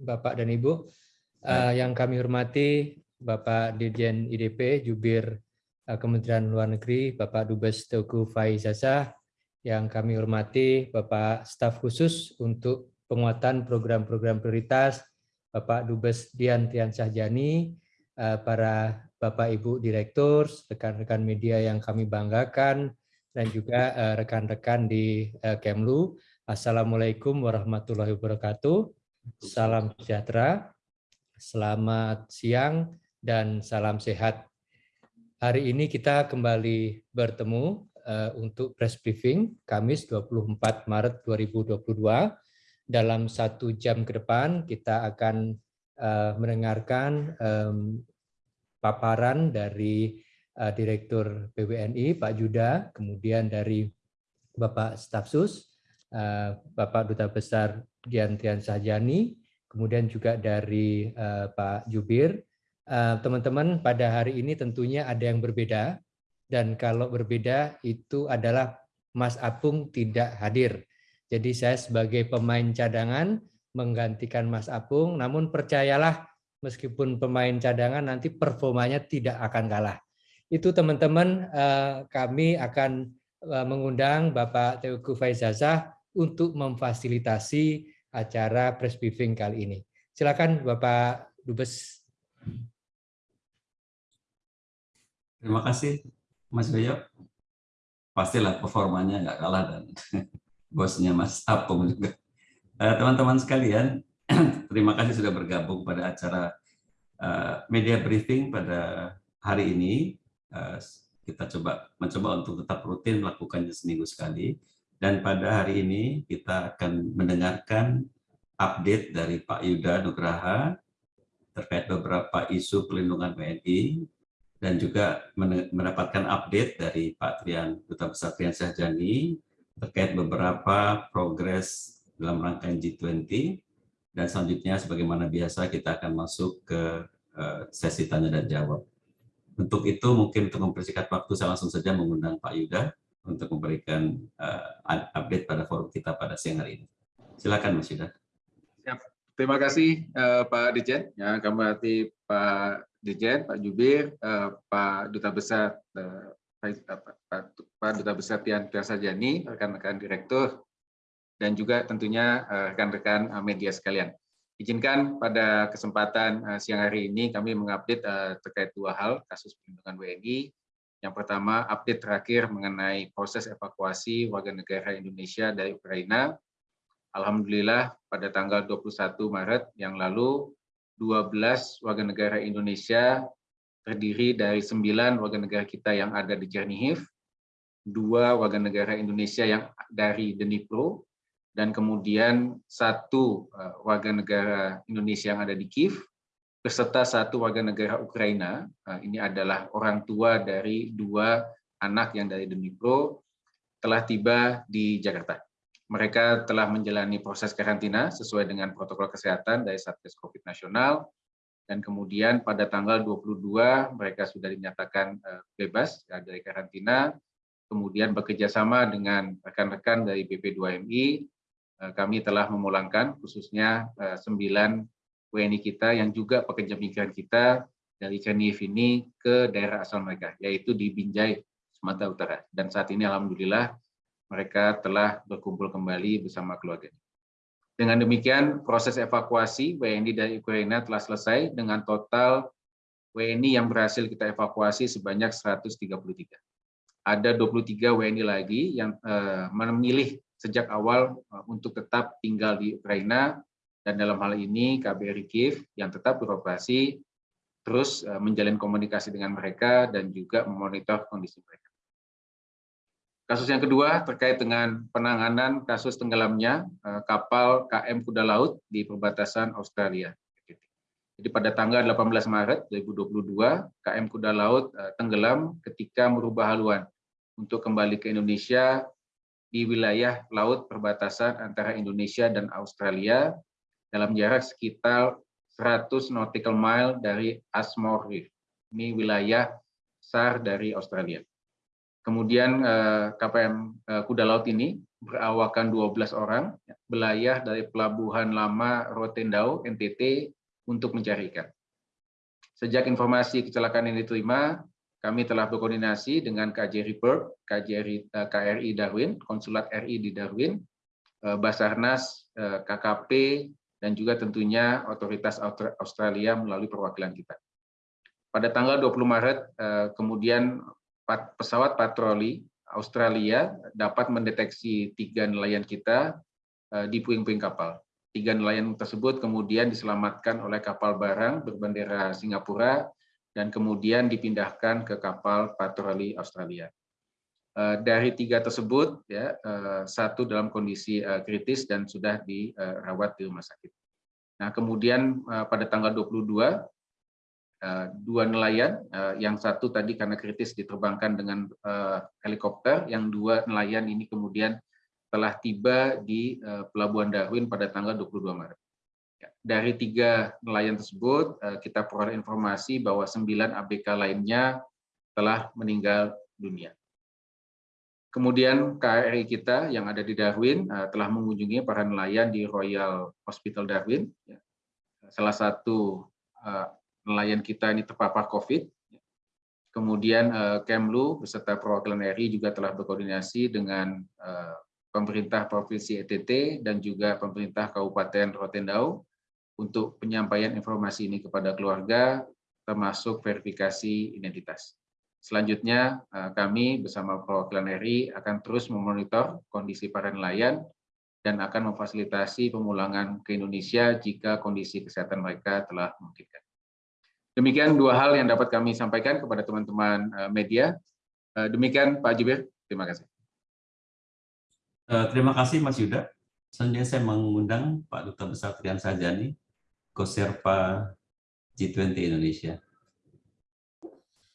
Bapak dan Ibu. Uh, yang kami hormati Bapak Dirjen IDP, Jubir uh, Kementerian Luar Negeri, Bapak Dubes Teguh Faizazah, yang kami hormati Bapak Staf Khusus untuk penguatan program-program prioritas, Bapak Dubes Dian Tian Sahjani, uh, para Bapak Ibu Direktur, rekan-rekan media yang kami banggakan, dan juga rekan-rekan di Kemlu. Assalamualaikum warahmatullahi wabarakatuh. Salam sejahtera. Selamat siang dan salam sehat. Hari ini kita kembali bertemu uh, untuk press briefing Kamis 24 Maret 2022. Dalam satu jam ke depan kita akan uh, mendengarkan paparan dari uh, Direktur BWNI Pak Juda, kemudian dari Bapak Stafsus, Bapak Duta Besar Dian Tian Sahjani, kemudian juga dari uh, Pak Jubir. Eh, teman-teman, uh, pada hari ini tentunya ada yang berbeda, dan kalau berbeda itu adalah Mas Apung tidak hadir. Jadi saya sebagai pemain cadangan menggantikan Mas Apung, namun percayalah meskipun pemain cadangan nanti performanya tidak akan kalah. Itu teman-teman uh, kami akan mengundang Bapak Teguh Faizazah untuk memfasilitasi acara press briefing kali ini. Silakan Bapak Dubes. Terima kasih Mas Yoyo. Pastilah performanya nggak kalah dan bosnya Mas Apung juga. Eh, teman-teman sekalian, terima kasih sudah bergabung pada acara eh, media briefing pada hari ini. Eh, kita coba mencoba untuk tetap rutin melakukannya seminggu sekali dan pada hari ini kita akan mendengarkan update dari Pak Yuda Nugraha terkait beberapa isu pelindungan WNI dan juga mendapatkan update dari Pak Trian Duta Besar Trian Syahjani terkait beberapa progres dalam rangkaian G20 dan selanjutnya sebagaimana biasa kita akan masuk ke eh, sesi tanya dan jawab. Untuk itu mungkin untuk mempersingkat waktu saya langsung saja mengundang Pak Yuda untuk memberikan uh, update pada forum kita pada siang hari ini. Silakan Mas Yuda. Terima kasih uh, Pak Dirjen. Ya, kami berarti Pak Dirjen, Pak Jubir, uh, Pak Duta Besar uh, Pak, Duta Besar Tian Piasajani, rekan-rekan direktur, dan juga tentunya rekan-rekan media sekalian. Izinkan pada kesempatan siang hari ini kami mengupdate terkait dua hal kasus perlindungan WNI yang pertama, update terakhir mengenai proses evakuasi warga negara Indonesia dari Ukraina. Alhamdulillah pada tanggal 21 Maret yang lalu, 12 warga negara Indonesia terdiri dari 9 warga negara kita yang ada di Chernihiv, dua warga negara Indonesia yang dari Dnipro, dan kemudian satu eh, warga negara Indonesia yang ada di Kiev, beserta satu warga negara Ukraina. Ini adalah orang tua dari dua anak yang dari Dnipro telah tiba di Jakarta. Mereka telah menjalani proses karantina sesuai dengan protokol kesehatan dari Satgas Covid Nasional dan kemudian pada tanggal 22 mereka sudah dinyatakan eh, bebas ya, dari karantina. Kemudian bekerja sama dengan rekan-rekan dari BP2MI, eh, kami telah memulangkan khususnya eh, sembilan WNI kita yang juga pekerja migran kita dari Chernihiv ini ke daerah asal mereka, yaitu di Binjai, Sumatera Utara. Dan saat ini Alhamdulillah mereka telah berkumpul kembali bersama keluarga. Dengan demikian, proses evakuasi WNI dari Ukraina telah selesai dengan total WNI yang berhasil kita evakuasi sebanyak 133. Ada 23 WNI lagi yang uh, memilih sejak awal uh, untuk tetap tinggal di Ukraina dan dalam hal ini KBRI Kiev yang tetap beroperasi terus eh, menjalin komunikasi dengan mereka dan juga memonitor kondisi mereka. Kasus yang kedua terkait dengan penanganan kasus tenggelamnya eh, kapal KM Kuda Laut di perbatasan Australia. Jadi pada tanggal 18 Maret 2022, KM Kuda Laut eh, tenggelam ketika merubah haluan untuk kembali ke Indonesia di wilayah laut perbatasan antara Indonesia dan Australia dalam jarak sekitar 100 nautical mile dari Asmore Reef. Ini wilayah SAR dari Australia. Kemudian KPM Kuda Laut ini berawakan 12 orang, belayar dari Pelabuhan Lama Rotendao, NTT, untuk mencari ikan. Sejak informasi kecelakaan ini diterima, kami telah berkoordinasi dengan KJRI Perth, KJRI, KRI Darwin, Konsulat RI di Darwin, Basarnas, KKP, dan juga tentunya otoritas Australia melalui perwakilan kita. Pada tanggal 20 Maret, kemudian pesawat patroli Australia dapat mendeteksi tiga nelayan kita eh, di puing-puing kapal. Tiga nelayan tersebut kemudian diselamatkan oleh kapal barang berbendera Singapura dan kemudian dipindahkan ke kapal patroli Australia. Eh, dari tiga tersebut, ya eh, satu dalam kondisi kritis dan sudah dirawat di rumah sakit. Nah, kemudian pada tanggal 22 Eh, dua nelayan, eh, yang satu tadi karena kritis diterbangkan dengan eh, helikopter, yang dua nelayan ini kemudian telah tiba di Pelabuhan Darwin pada tanggal 22 Maret. Ya, dari tiga nelayan tersebut, kita peroleh informasi bahwa sembilan ABK lainnya telah meninggal dunia. Kemudian KRI kita yang ada di Darwin telah mengunjungi para nelayan di Royal Hospital Darwin. Ya. Salah satu nelayan kita ini terpapar COVID. Kemudian eh, Kemlu beserta perwakilan RI juga telah berkoordinasi dengan eh, pemerintah Provinsi ETT dan juga pemerintah Kabupaten Rotendao untuk penyampaian informasi ini kepada keluarga, termasuk verifikasi identitas. Selanjutnya, eh, kami bersama perwakilan RI akan terus memonitor kondisi para nelayan dan akan memfasilitasi pemulangan ke Indonesia jika kondisi kesehatan mereka telah memungkinkan. Demikian dua hal yang dapat kami sampaikan kepada teman-teman eh, media. Eh, demikian Pak Jubir, terima kasih. Terima kasih Mas Yuda. Selanjutnya saya mengundang Pak Duta Besar Trian Sajani, Koserpa G20 Indonesia.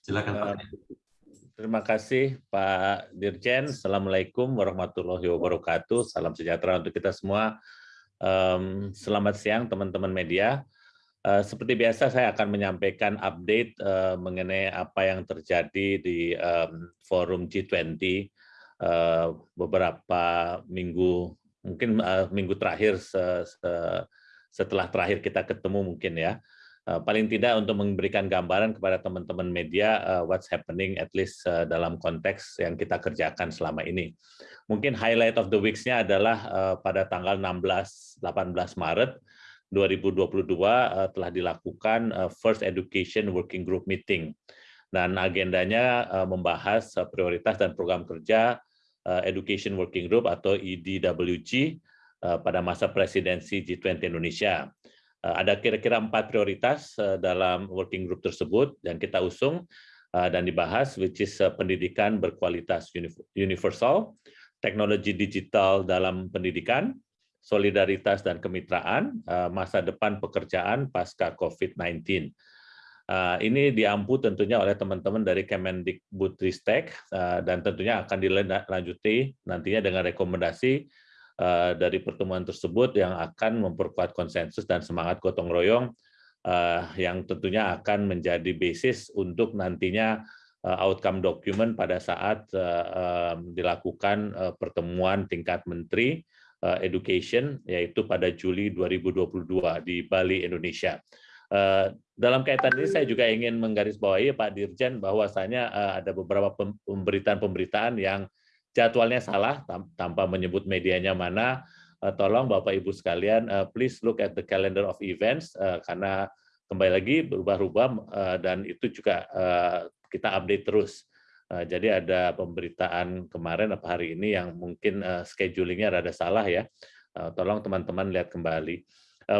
Silakan Pak. Terima kasih Pak Dirjen. Assalamualaikum warahmatullahi wabarakatuh. Salam sejahtera untuk kita semua. Selamat siang teman-teman media. Eh, seperti biasa saya akan menyampaikan update uh, mengenai apa yang terjadi di um, forum G20 uh, beberapa minggu mungkin minggu terakhir se se setelah terakhir kita ketemu mungkin ya paling tidak untuk memberikan gambaran kepada teman-teman media uh, what's happening at least uh, dalam konteks yang kita kerjakan selama ini mungkin highlight of the weeks-nya adalah pada tanggal 16 18 Maret 2022 uh, eh, telah dilakukan First Education Working Group Meeting. Dan agendanya membahas prioritas dan program kerja Education Working Group atau EDWG pada masa presidensi G20 Indonesia. Uh, ada kira-kira empat prioritas uh, dalam working group tersebut yang kita usung uh, dan dibahas, which is pendidikan berkualitas universal, teknologi digital dalam pendidikan, solidaritas dan kemitraan, eh, masa depan pekerjaan pasca COVID-19. Eh, ini diampu tentunya oleh teman-teman dari Kemendikbudristek eh, dan tentunya akan dilanjuti nantinya dengan rekomendasi dari pertemuan tersebut yang akan memperkuat konsensus dan semangat gotong royong yang tentunya akan menjadi basis untuk nantinya outcome document pada saat dilakukan pertemuan tingkat menteri education yaitu pada Juli 2022 di Bali Indonesia. Dalam kaitan ini saya juga ingin menggarisbawahi Pak Dirjen bahwasanya ada beberapa pemberitaan-pemberitaan yang jadwalnya salah tanpa menyebut medianya mana. Tolong Bapak Ibu sekalian please look at the calendar of events karena kembali lagi berubah-ubah dan itu juga kita update terus. Eh, jadi ada pemberitaan kemarin apa hari ini yang mungkin schedulingnya rada salah ya. Tolong teman-teman lihat kembali.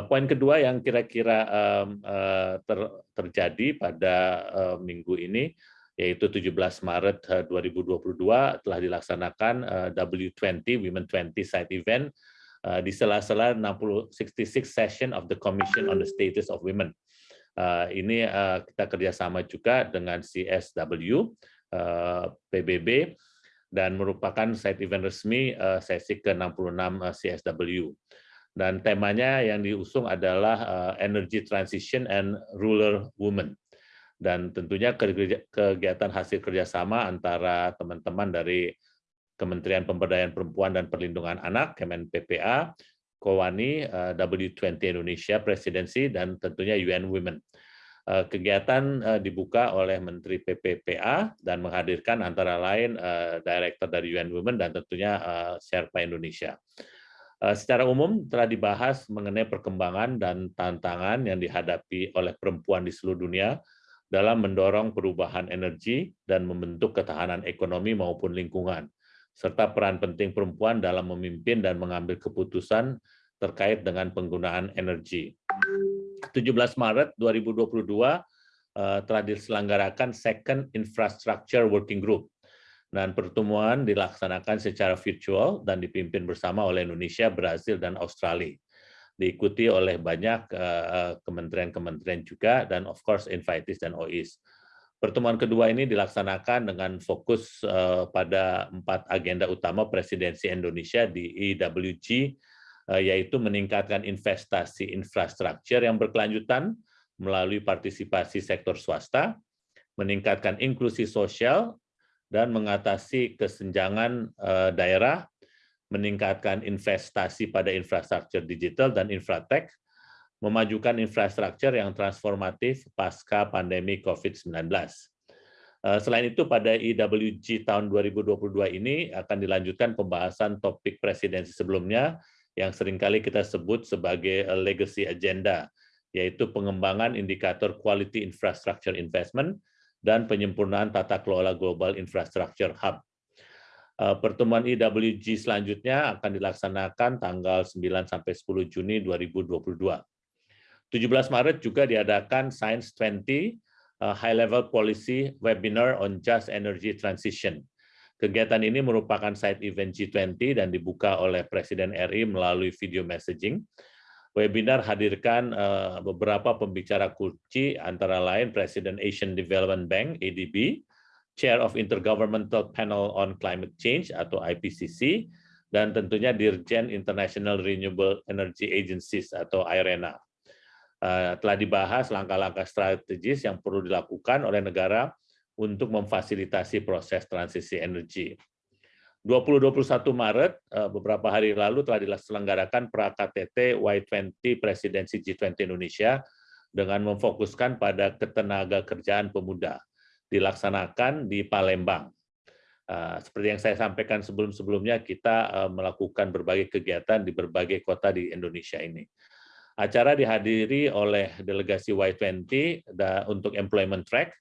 Poin kedua yang kira-kira ter, terjadi pada minggu ini yaitu 17 Maret 2022 telah dilaksanakan uh, W20 Women 20 Side Event uh, di sela-sela 60 66 session of the Commission on the Status of Women. Ini kita kerjasama juga dengan CSW Eh, PBB dan merupakan side event resmi eh, sesi ke-66 eh, CSW. Dan temanya yang diusung adalah Energy Transition and Rural Women. Dan tentunya kegiatan hasil kerjasama antara teman-teman dari Kementerian Pemberdayaan Perempuan dan Perlindungan Anak, Kemen PPA, Kowani, eh, W20 Indonesia Presidensi, dan tentunya UN Women. Eh, kegiatan eh, dibuka oleh Menteri PPPA dan menghadirkan antara lain Director dari UN Women dan tentunya Sherpa Indonesia. Secara umum telah dibahas mengenai perkembangan dan tantangan yang dihadapi oleh perempuan di seluruh dunia dalam mendorong perubahan energi dan membentuk ketahanan ekonomi maupun lingkungan serta peran penting perempuan dalam memimpin dan mengambil keputusan terkait dengan penggunaan energi. 17 Maret 2022 eh, telah diselenggarakan Second Infrastructure Working Group dan pertemuan dilaksanakan secara virtual dan dipimpin bersama oleh Indonesia, Brasil, dan Australia. Diikuti oleh banyak eh, eh, kementerian-kementerian juga dan of course invitees dan OIS. Pertemuan kedua ini dilaksanakan dengan fokus uh, pada empat agenda utama presidensi Indonesia di EWG, yaitu meningkatkan investasi infrastruktur yang berkelanjutan melalui partisipasi sektor swasta, meningkatkan inklusi sosial, dan mengatasi kesenjangan daerah, meningkatkan investasi pada infrastruktur digital dan infratek, memajukan infrastruktur yang transformatif pasca pandemi COVID-19. Eh, selain itu, pada IWG tahun 2022 ini akan dilanjutkan pembahasan topik presidensi sebelumnya yang sering kali kita sebut sebagai legacy agenda, yaitu pengembangan indikator quality infrastructure investment dan penyempurnaan tata kelola global infrastructure hub. Eh, pertemuan IWG selanjutnya akan dilaksanakan tanggal 9 sampai 10 Juni 2022. 17 Maret juga diadakan Science 20 uh, High Level Policy Webinar on Just Energy Transition. Kegiatan ini merupakan side event G20 dan dibuka oleh Presiden RI melalui video messaging. Webinar hadirkan uh, beberapa pembicara kunci antara lain Presiden Asian Development Bank ADB, Chair of Intergovernmental Panel on Climate Change atau IPCC, dan tentunya Dirjen International Renewable Energy Agencies atau IRENA. Eh, telah dibahas langkah-langkah strategis yang perlu dilakukan oleh negara untuk memfasilitasi proses transisi energi. 20-21 Maret, eh, beberapa hari lalu telah diselenggarakan pra-KTT Y20 Presidensi G20 Indonesia dengan memfokuskan pada ketenaga kerjaan pemuda, dilaksanakan di Palembang. Eh, seperti yang saya sampaikan sebelum-sebelumnya, kita melakukan berbagai kegiatan di berbagai kota di Indonesia ini. Acara dihadiri oleh delegasi Y20 untuk employment track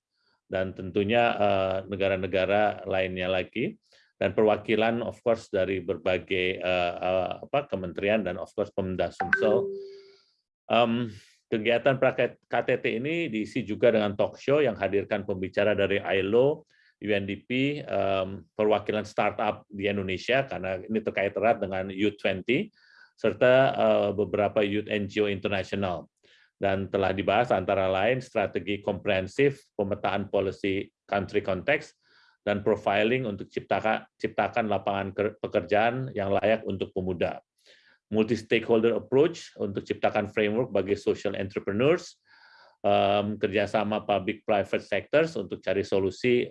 dan tentunya eh, negara-negara lainnya lagi dan perwakilan of course dari berbagai apa kementerian dan of course Pemda Sumsel. Um, kegiatan KTT ini diisi juga dengan talk show yang hadirkan pembicara dari ILO, UNDP, perwakilan startup di Indonesia karena ini terkait erat dengan U20 serta eh, beberapa youth NGO internasional dan telah dibahas antara lain strategi komprehensif pemetaan policy country context dan profiling untuk ciptakan lapangan pekerjaan yang layak untuk pemuda. Multi-stakeholder approach untuk ciptakan framework bagi social entrepreneurs, um, kerjasama public-private sectors untuk cari solusi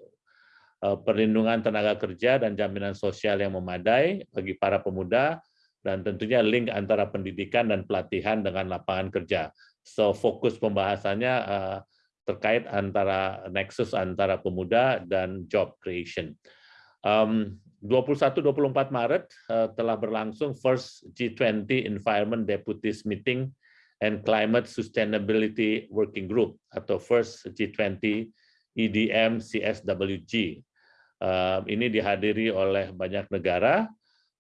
uh, perlindungan tenaga kerja dan jaminan sosial yang memadai bagi para pemuda, dan tentunya link antara pendidikan dan pelatihan dengan lapangan kerja. So fokus pembahasannya uh, terkait antara nexus antara pemuda dan job creation. Um, 21-24 Maret uh, telah berlangsung first G20 Environment Deputies Meeting and Climate Sustainability Working Group atau first G20 EDM CSWG. Uh, ini dihadiri oleh banyak negara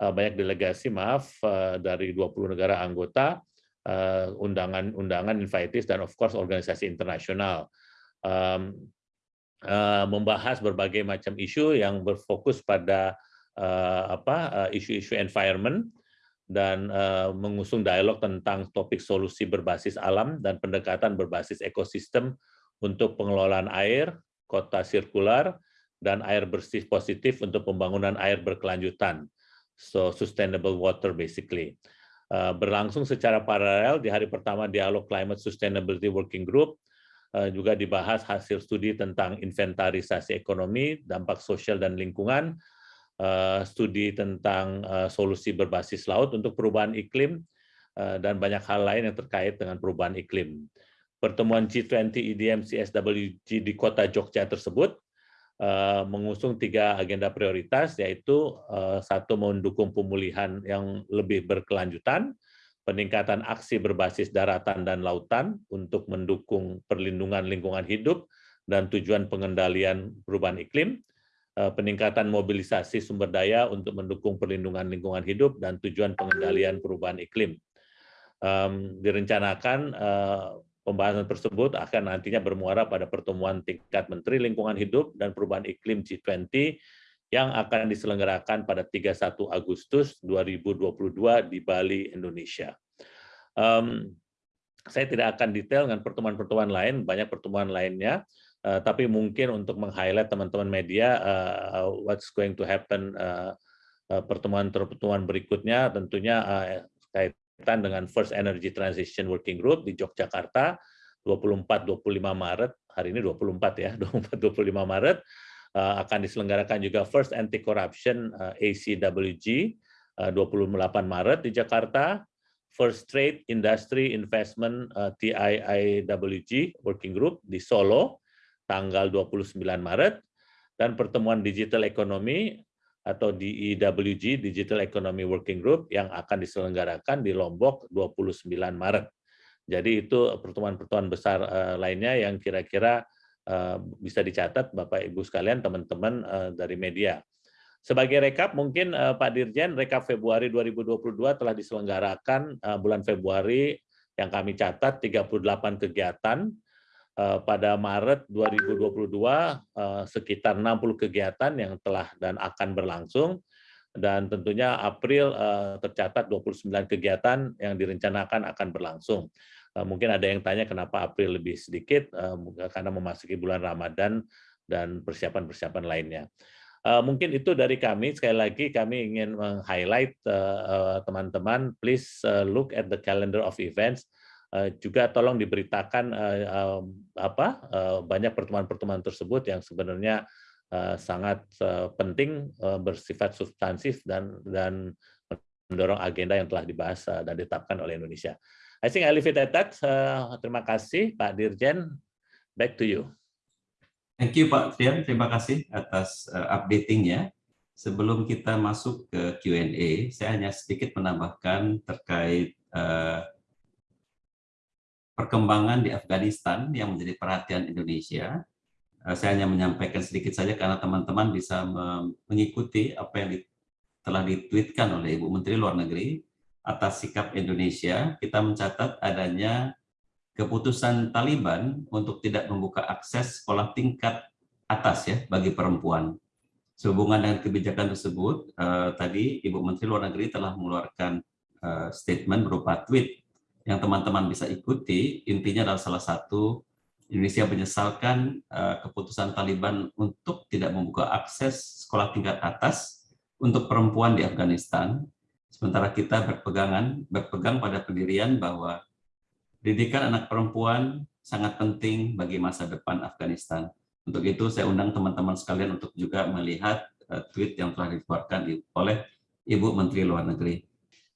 Eh, banyak delegasi maaf eh, dari 20 negara anggota eh, undangan-undangan invitees dan of course organisasi internasional membahas berbagai macam isu yang berfokus pada apa isu-isu environment dan mengusung dialog tentang topik solusi berbasis alam dan pendekatan berbasis ekosistem untuk pengelolaan air, kota sirkular, dan air bersih positif untuk pembangunan air berkelanjutan so sustainable water basically. Uh, berlangsung secara paralel di hari pertama dialog Climate Sustainability Working Group, juga dibahas hasil studi tentang inventarisasi ekonomi, dampak sosial dan lingkungan, studi tentang solusi berbasis laut untuk perubahan iklim, dan banyak hal lain yang terkait dengan perubahan iklim. Pertemuan G20 EDM CSWG di kota Jogja tersebut mengusung tiga agenda prioritas, yaitu satu mendukung pemulihan yang lebih berkelanjutan, peningkatan aksi berbasis daratan dan lautan untuk mendukung perlindungan lingkungan hidup dan tujuan pengendalian perubahan iklim, eh, peningkatan mobilisasi sumber daya untuk mendukung perlindungan lingkungan hidup dan tujuan pengendalian perubahan iklim. Direncanakan eh, pembahasan tersebut akan nantinya bermuara pada pertemuan tingkat Menteri Lingkungan Hidup dan Perubahan Iklim G20 yang akan diselenggarakan pada 31 Agustus 2022 di Bali, Indonesia. Um, saya tidak akan detail dengan pertemuan-pertemuan lain, banyak pertemuan lainnya, uh, tapi mungkin untuk meng-highlight teman-teman media uh, what's going to happen uh, pertemuan-pertemuan berikutnya tentunya uh, kaitan dengan First Energy Transition Working Group di Yogyakarta 24-25 Maret, hari ini 24 ya, 24-25 Maret, Eh, akan diselenggarakan juga First Anti Corruption eh, ACWG 28 eh, Maret di Jakarta, First Trade Industry Investment TIIWG Working Group di Solo tanggal 29 Maret dan pertemuan Digital Economy atau DEWG Digital Economy Working Group yang akan diselenggarakan di Lombok 29 Maret. Jadi itu pertemuan-pertemuan besar lainnya yang kira-kira Eh, bisa dicatat Bapak Ibu sekalian teman-teman eh, dari media. Sebagai rekap mungkin eh, Pak Dirjen rekap Februari 2022 telah diselenggarakan bulan Februari yang kami catat 38 kegiatan pada Maret 2022 sekitar 60 kegiatan yang telah dan akan berlangsung dan tentunya April tercatat 29 kegiatan yang direncanakan akan berlangsung. Eh, mungkin ada yang tanya kenapa April lebih sedikit, eh, karena memasuki bulan Ramadan dan persiapan-persiapan lainnya. Eh, mungkin itu dari kami. Sekali lagi kami ingin meng-highlight teman-teman, please look at the calendar of events. Juga tolong diberitakan apa banyak pertemuan-pertemuan tersebut yang sebenarnya sangat penting, bersifat substansif dan dan mendorong agenda yang telah dibahas dan ditetapkan oleh Indonesia. I think I leave it at that. Terima kasih Pak Dirjen. Back to you. Thank you Pak Trian, terima kasih atas updatingnya. Sebelum kita masuk ke Q&A, saya hanya sedikit menambahkan terkait perkembangan di Afghanistan yang menjadi perhatian Indonesia. Uh, saya hanya menyampaikan sedikit saja karena teman-teman bisa mengikuti apa yang di, telah ditweetkan oleh Ibu Menteri Luar Negeri atas sikap Indonesia, kita mencatat adanya keputusan Taliban untuk tidak membuka akses sekolah tingkat atas ya bagi perempuan. Sehubungan dengan kebijakan tersebut, eh, tadi Ibu Menteri Luar Negeri telah mengeluarkan eh, statement berupa tweet yang teman-teman bisa ikuti. Intinya adalah salah satu Indonesia menyesalkan eh, keputusan Taliban untuk tidak membuka akses sekolah tingkat atas untuk perempuan di Afghanistan Sementara kita berpegangan, berpegang pada pendirian bahwa didikan anak perempuan sangat penting bagi masa depan Afghanistan. Untuk itu saya undang teman-teman sekalian untuk juga melihat uh, tweet yang telah dikeluarkan oleh Ibu Menteri Luar Negeri.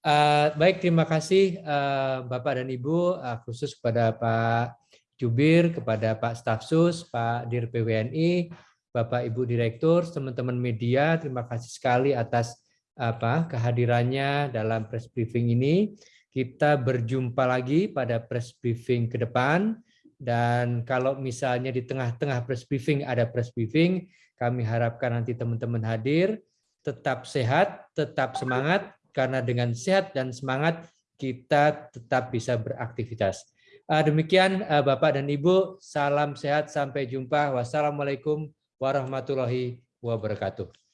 Uh, baik, terima kasih uh, Bapak dan Ibu, uh, khusus kepada Pak Jubir, kepada Pak Stafsus, Pak Dir PWNI, Bapak Ibu Direktur, teman-teman media, terima kasih sekali atas apa kehadirannya dalam press briefing ini. Kita berjumpa lagi pada press briefing ke depan dan kalau misalnya di tengah-tengah press briefing ada press briefing, kami harapkan nanti teman-teman hadir, tetap sehat, tetap semangat karena dengan sehat dan semangat kita tetap bisa beraktivitas. Ah, demikian ah, Bapak dan Ibu, salam sehat, sampai jumpa. Wassalamualaikum warahmatullahi wabarakatuh.